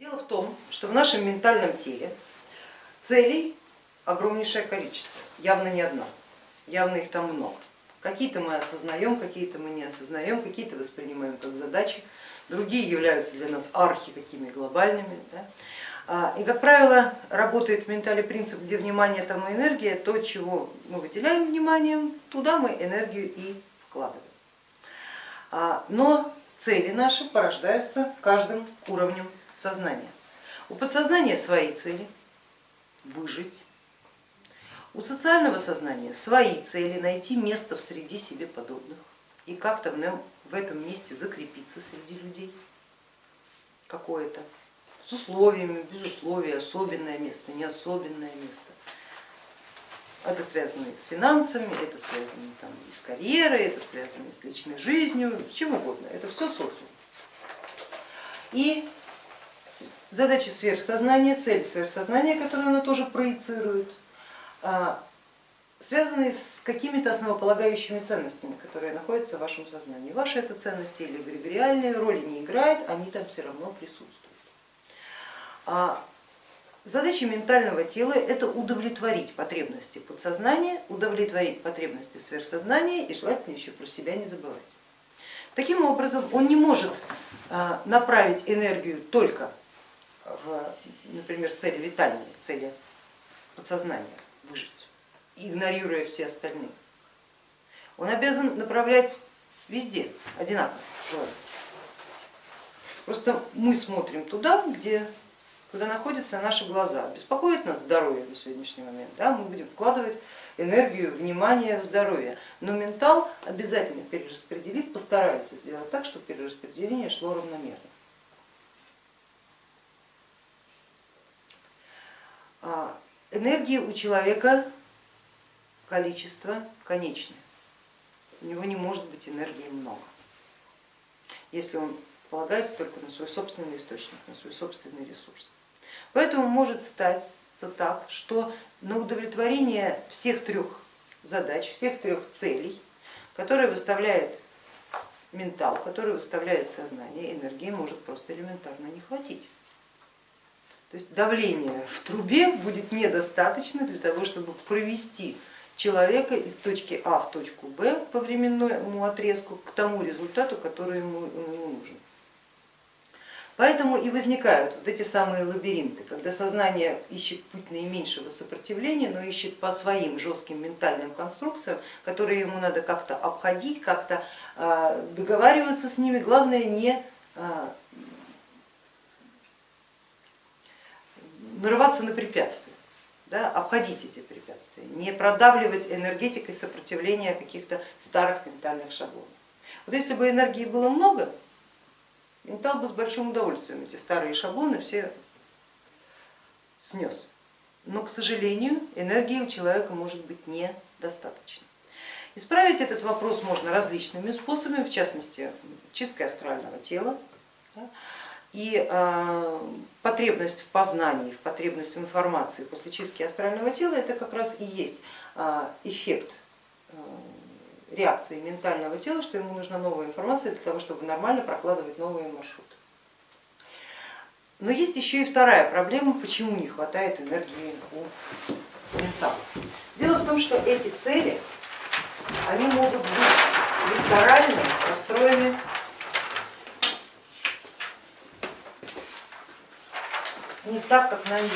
Дело в том, что в нашем ментальном теле целей огромнейшее количество, явно не одна, явно их там много. Какие-то мы осознаем, какие-то мы не осознаем, какие-то воспринимаем как задачи, другие являются для нас архи какими глобальными. Да? А, и, как правило, работает в ментале принцип, где внимание там и энергия, то, чего мы выделяем вниманием, туда мы энергию и вкладываем. А, но цели наши порождаются каждым уровнем сознания. У подсознания свои цели, выжить. У социального сознания свои цели, найти место в среде себе подобных и как-то в этом месте закрепиться среди людей какое-то с условиями, без условий, особенное место, не особенное место. Это связано и с финансами, это связано там, и с карьерой, это связано и с личной жизнью, с чем угодно, это все социум. И задачи сверхсознания, цели сверхсознания, которые оно тоже проецирует, а, связаны с какими-то основополагающими ценностями, которые находятся в вашем сознании. Ваши это ценности или эгрегориальные роли не играют, они там все равно присутствуют. А задача ментального тела это удовлетворить потребности подсознания, удовлетворить потребности сверхсознания и желательно еще про себя не забывать. Таким образом он не может а, направить энергию только в, например, цели витальные, цели подсознания выжить, игнорируя все остальные. Он обязан направлять везде одинаково желательно. Просто мы смотрим туда, где куда находятся наши глаза. Беспокоит нас здоровье на сегодняшний момент, да? мы будем вкладывать энергию, внимание в здоровье, но ментал обязательно перераспределит, постарается сделать так, чтобы перераспределение шло равномерно. Энергии у человека количество конечное, у него не может быть энергии много, если он полагается только на свой собственный источник, на свой собственный ресурс. Поэтому может стать так, что на удовлетворение всех трех задач, всех трех целей, которые выставляет ментал, которые выставляет сознание, энергии может просто элементарно не хватить. То есть давление в трубе будет недостаточно для того, чтобы провести человека из точки А в точку Б по временному отрезку к тому результату, который ему, ему нужен. Поэтому и возникают вот эти самые лабиринты, когда сознание ищет путь наименьшего сопротивления, но ищет по своим жестким ментальным конструкциям, которые ему надо как-то обходить, как-то а, договариваться с ними, главное не нарываться на препятствия, да, обходить эти препятствия, не продавливать энергетикой сопротивления каких-то старых ментальных шаблонов. Вот если бы энергии было много, Ментал бы с большим удовольствием эти старые шаблоны все снес. Но, к сожалению, энергии у человека может быть недостаточно. Исправить этот вопрос можно различными способами, в частности чисткой астрального тела. И э, потребность в познании, в потребность в информации после чистки астрального тела это как раз и есть э, эффект э, реакции ментального тела, что ему нужна новая информация для того, чтобы нормально прокладывать новые маршруты. Но есть еще и вторая проблема, почему не хватает энергии у ментала. Дело в том, что эти цели, они могут быть векторально построены не так, как на вид.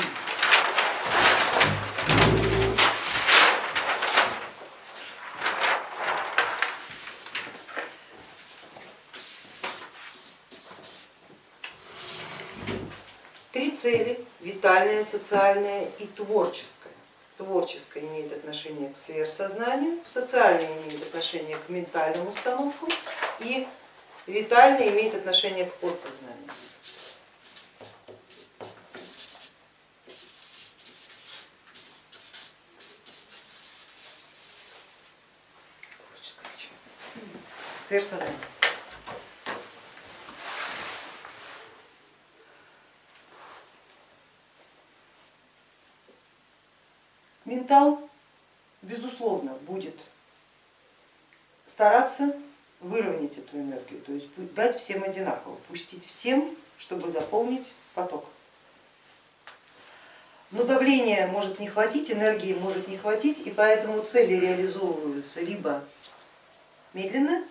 цели, витальная, социальная и творческая. Творческая имеет отношение к сверхсознанию, социальная имеет отношение к ментальным установкам и витальная имеет отношение к подсознанию. Сверхсознание. Ментал, безусловно, будет стараться выровнять эту энергию, то есть дать всем одинаково, пустить всем, чтобы заполнить поток. Но давления может не хватить, энергии может не хватить, и поэтому цели реализовываются либо медленно,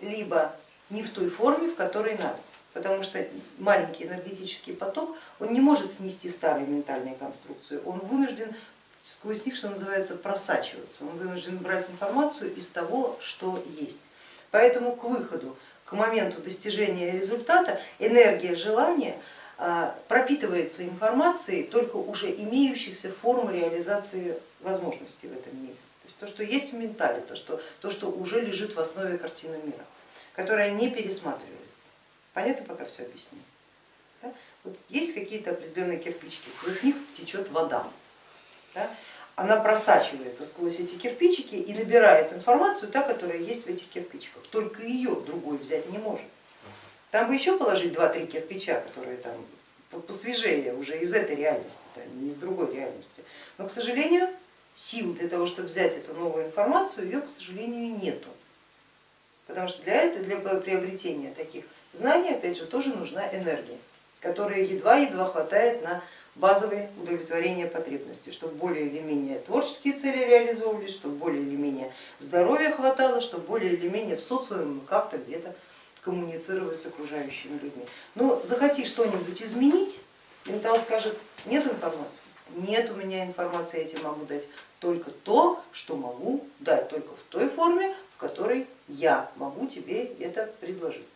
либо не в той форме, в которой надо. Потому что маленький энергетический поток, он не может снести старые ментальные конструкции, он вынужден сквозь них, что называется, просачиваться, он вынужден брать информацию из того, что есть. Поэтому к выходу, к моменту достижения результата энергия желания а, пропитывается информацией только уже имеющихся форм реализации возможностей в этом мире. То, что есть в ментале, то что, то, что уже лежит в основе картины мира, которая не пересматривается. Понятно пока все объясню? Да? Вот есть какие-то определенные кирпичики, сквозь них течет вода. Да? Она просачивается сквозь эти кирпичики и набирает информацию, та, которая есть в этих кирпичиках. Только ее другой взять не может. Там бы еще положить два-три кирпича, которые там посвежее уже из этой реальности, не из другой реальности. Но, к сожалению, сил для того, чтобы взять эту новую информацию, ее, к сожалению, нету. Потому что для этого, для приобретения таких знаний, опять же, тоже нужна энергия, которая едва-едва хватает на базовые удовлетворения потребностей, чтобы более или менее творческие цели реализовывались, чтобы более или менее здоровья хватало, чтобы более или менее в социуме как-то где-то коммуницировать с окружающими людьми. Но захоти что-нибудь изменить, ментал скажет, нет информации, нет у меня информации, я тебе могу дать только то, что могу дать, только в той форме, в которой я могу тебе это предложить.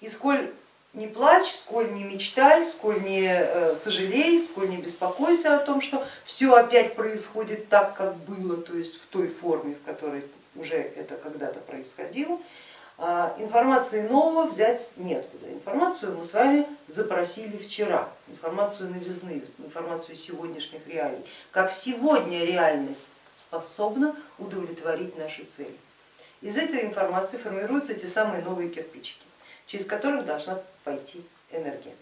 И сколь не плачь, сколь не мечтай, сколь не э, сожалей, сколь не беспокойся о том, что все опять происходит так, как было, то есть в той форме, в которой уже это когда-то происходило, информации нового взять неоткуда. Информацию мы с вами запросили вчера, информацию новизны, информацию сегодняшних реалий. Как сегодня реальность способна удовлетворить наши цели. Из этой информации формируются те самые новые кирпичики, через которых должна пойти энергия.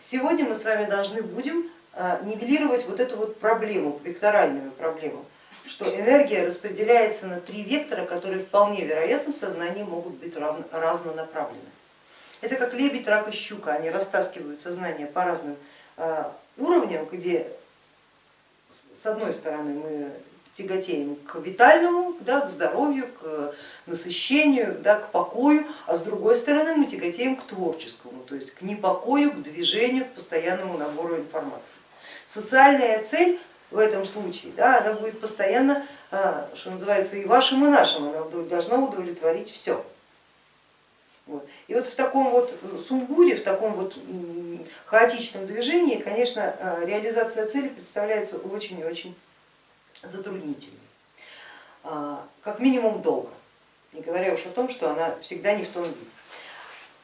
Сегодня мы с вами должны будем а, нивелировать вот эту вот проблему, векторальную проблему что энергия распределяется на три вектора, которые вполне вероятно в сознании могут быть разнонаправлены. Это как лебедь, рак и щука, они растаскивают сознание по разным а, уровням, где с одной стороны мы тяготеем к витальному, да, к здоровью, к насыщению, да, к покою, а с другой стороны мы тяготеем к творческому, то есть к непокою, к движению, к постоянному набору информации. Социальная цель в этом случае, да, она будет постоянно, а, что называется, и вашим, и нашим, она должна удовлетворить все. Вот. И вот в таком вот сумбуре, в таком вот хаотичном движении, конечно, а, реализация цели представляется очень и очень затруднительной, а, как минимум долго, не говоря уж о том, что она всегда не в том виде.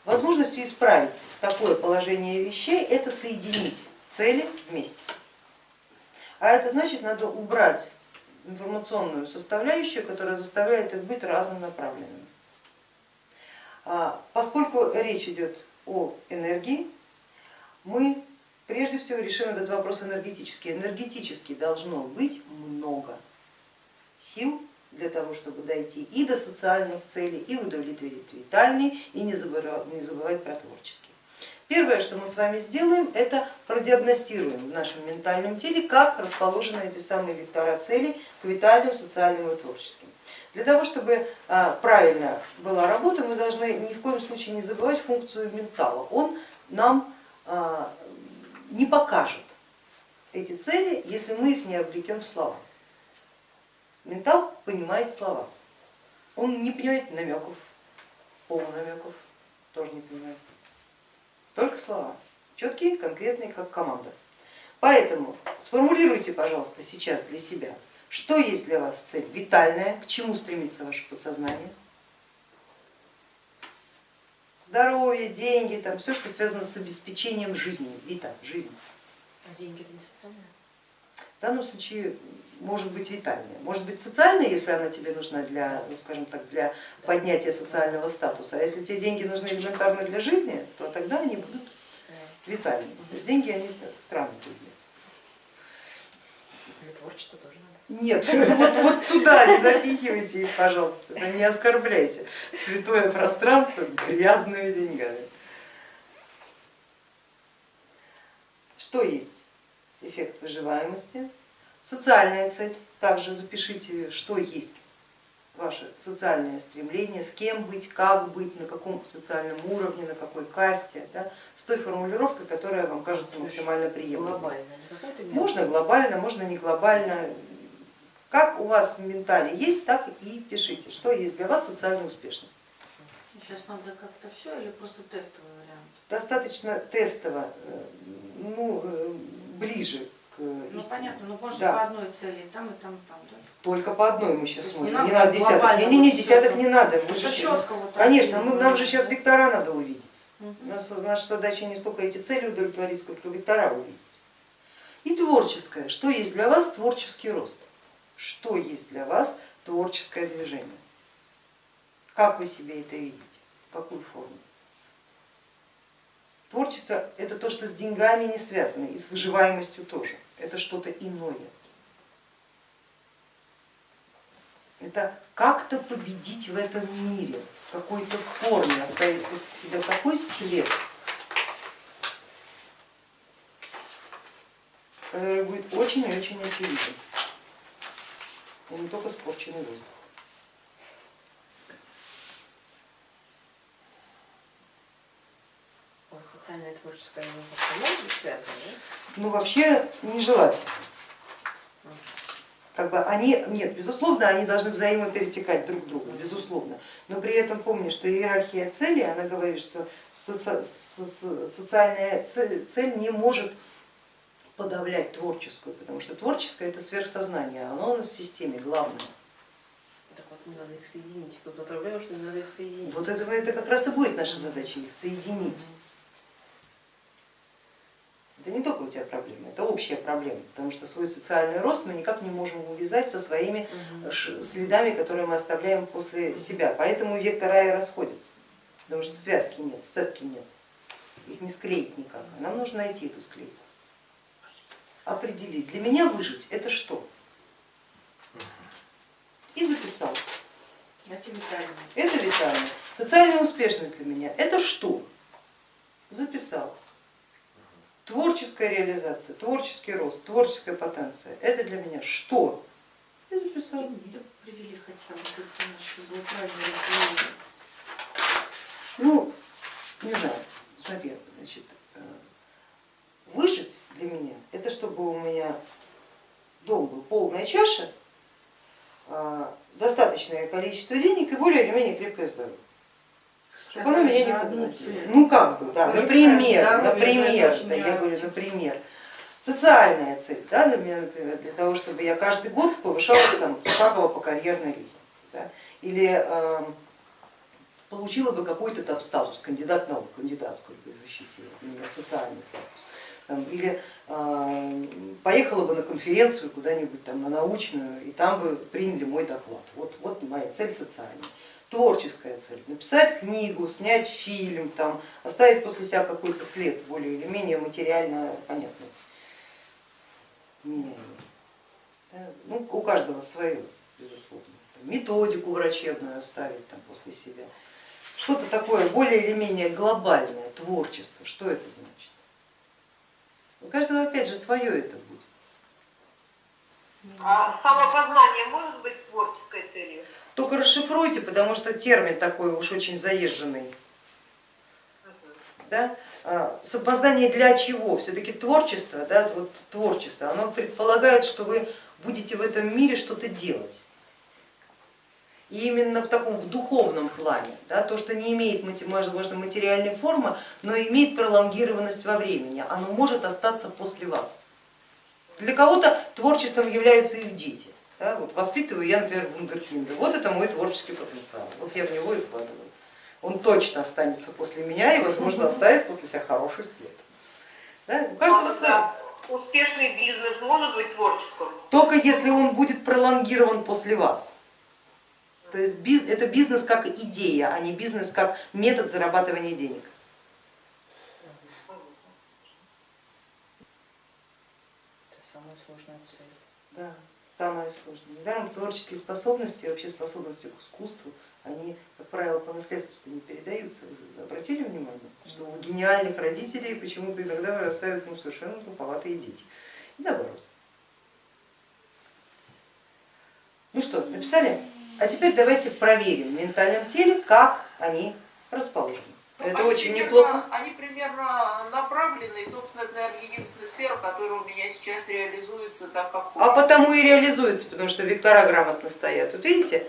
Возможностью исправить такое положение вещей это соединить цели вместе. А это значит, надо убрать информационную составляющую, которая заставляет их быть разнонаправленными. А, поскольку речь идет о энергии, мы прежде всего решим этот вопрос энергетически. Энергетически должно быть много сил для того, чтобы дойти и до социальных целей, и удовлетворить витальный, и не забывать, про творчество. Первое, что мы с вами сделаем, это продиагностируем в нашем ментальном теле, как расположены эти самые вектора целей к витальным, социальным и творческим. Для того, чтобы а, правильно была работа, мы должны ни в коем случае не забывать функцию ментала. Он нам а, не покажет эти цели, если мы их не облекем в слова. Ментал понимает слова, он не понимает намеков, полунамеков, тоже не понимает только слова, четкие, конкретные, как команда. Поэтому сформулируйте, пожалуйста, сейчас для себя, что есть для вас цель витальная, к чему стремится ваше подсознание. Здоровье, деньги, там все, что связано с обеспечением жизни, вита, жизнь. А деньги это не социальное? В данном случае может быть витальная, может быть социальная, если она тебе нужна для, ну, скажем так, для поднятия социального статуса, а если тебе деньги нужны элементарно для жизни, то тогда они будут витальными. То есть деньги они странные предмет. Творчество тоже надо. Нет, вот, вот туда не запихивайте их, пожалуйста, не оскорбляйте святое пространство грязными деньгами. Аспект выживаемости, социальная цель, также запишите, что есть ваше социальное стремление, с кем быть, как быть, на каком социальном уровне, на какой касте, да, с той формулировкой, которая вам кажется максимально приемлемой. Глобально. мир. Можно глобально, можно не глобально. Как у вас в ментале есть, так и пишите, что есть для вас социальная успешность. Сейчас надо как-то все или просто тестовый вариант? Достаточно тестово, э, ну, э, ближе к Ну истине. понятно, но можно Да. по одной цели и там, и там, и там, да? Только по одной мы сейчас смотрим, не надо не надо десяток, не, не, не, десяток не надо. Мы же- четко вот Конечно, мы, нам же сейчас вектора надо увидеть. Мгм. У нас, наша задача не столько эти цели удовлетворить, сколько вектора увидеть. И творческое. Что есть для вас творческий рост? Что есть для вас творческое движение? Как вы себе это видите? Какую форму? Творчество это то, что с деньгами не связано, и с выживаемостью тоже. Это что-то иное. Это как-то победить в этом мире, в какой-то форме, оставить после себя такой след, который будет очень и очень очевиден. И не только спорченный воздух. Может быть связано, да? Ну вообще нежелательно. Как бы они, нет, безусловно, они должны взаимоперетекать друг друга, безусловно. Но при этом помни, что иерархия цели, она говорит, что соци- со- со- социальная це- цель не может подавлять творческую, потому что творческое это сверхсознание, оно у нас в системе главное. Так вот, не надо их соединить. Тут проблема, что не надо их соединить. Вот это, это как раз и будет наша задача, их соединить. Это не только у тебя проблема, это общая проблема, потому что свой социальный рост мы никак не можем увязать со своими следами, которые мы оставляем после себя. Поэтому вектор рая расходится, потому что связки нет, сцепки нет, их не склеить никак. А Нам нужно найти эту склейку, определить. Для меня выжить это что? И записал. Это витально. Это витально. Социальная успешность для меня это что? Записал. Творческая реализация, творческий рост, творческая потенция. Это для меня что? И записал. Или привели хотя бы. Ну, не знаю, смотри, значит, э, выжить для меня, это чтобы у меня дом был полная чаша, э, достаточное количество денег и более или менее крепкое здоровье. Чтобы оно меня не цель. Ну как бы, да, например, например, да, я говорю, например, социальная цель, да, для меня, например, для того, чтобы я каждый год повышалась там шагово по карьерной лестнице, да, или э, получила бы какой-то там статус, кандидат наук, кандидатскую бы защитила, у меня социальный статус, там, или э, поехала бы на конференцию куда-нибудь там на научную, и там бы приняли мой доклад. Вот, вот моя цель социальная. Творческая цель, написать книгу, снять фильм, там, оставить после себя какой-то след, более или менее материально понятный, Ну, у каждого свое, безусловно. Методику врачебную оставить там, после себя. Что-то такое более или менее глобальное, творчество, что это значит? У каждого опять же свое это будет. А самопознание может быть расшифруйте, потому что термин такой уж очень заезженный. Да? А, Самопознание для чего? Все-таки творчество, да, вот творчество, оно предполагает, что вы будете в этом мире что-то делать. И именно в таком в духовном плане, да, то, что не имеет возможно, материальной формы, но имеет пролонгированность во времени, оно может остаться после вас. Для кого-то творчеством являются их дети. Да, вот воспитываю я, например, вундеркинда, вот это мой творческий потенциал, вот я в него и вкладываю. Он точно останется после меня и, возможно, оставит после себя хороший след. Да, у каждого да, Успешный бизнес может быть творческим? Только если он будет пролонгирован после вас. То есть биз- это бизнес как идея, а не бизнес как метод зарабатывания денег. Это самая сложная цель. Да, самое сложное. Недаром творческие способности, вообще способности к искусству, они, как правило, по наследству не передаются. Вы обратили внимание, что у гениальных родителей почему-то иногда вырастают ну, совершенно туповатые дети. и наоборот. Ну что, написали? А теперь давайте проверим в ментальном теле, как они расположены. Ну, Это они очень примерно- неплохо. Они примерно направлены, и, собственно, это, наверное, единственная сфера, которая у меня сейчас реализуется так, как А хочется. потому и реализуется, потому что вектора грамотно стоят. Вот видите,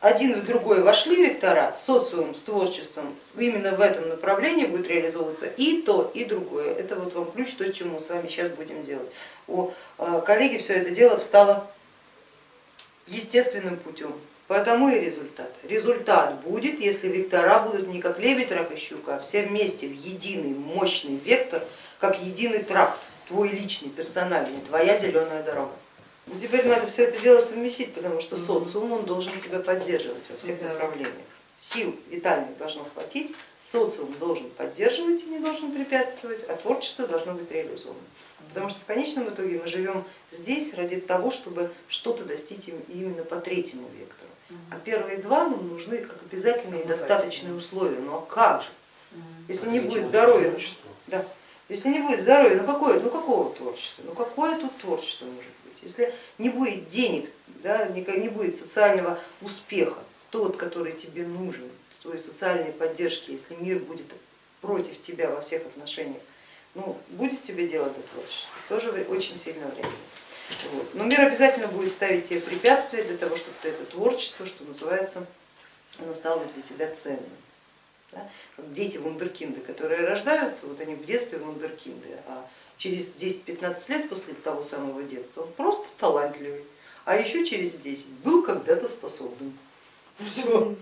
один в другой вошли вектора, социум с творчеством именно в этом направлении будет реализовываться и то, и другое. Это вот вам ключ, то, чему мы с вами сейчас будем делать. У э, коллеги все это дело встало естественным путем. Потому и результат. Результат будет, если вектора будут не как лебедь, рак и щука, а все вместе в единый мощный вектор, как единый тракт, твой личный, персональный, твоя зеленая дорога. Но теперь надо все это дело совместить, потому что социум он должен тебя поддерживать во всех Да. направлениях. Сил витальных должно хватить, социум должен поддерживать и не должен препятствовать, а творчество должно быть реализовано. Потому что в конечном итоге мы живем здесь ради того, чтобы что-то достичь им- именно по третьему вектору. А первые два нам нужны как обязательные и достаточные условия. Ну а как же? Если не будет здоровья, ну, да. Если не будет здоровья, ну какое, ну какого творчества? Ну какое тут творчество может быть? Если не будет денег, да, не не будет социального успеха, тот, который тебе нужен, твоей социальной поддержки, если мир будет против тебя во всех отношениях, ну, будет тебе дело до творчества, тоже очень сильно время. Вот. Но мир обязательно будет ставить тебе препятствия для того, чтобы ты это творчество, что называется, оно стало для тебя ценным. Да? Как дети вундеркинды, которые рождаются, вот они в детстве вундеркинды, а через 10-15 лет после того самого детства он просто талантливый, а еще через 10 был когда-то способным. Все.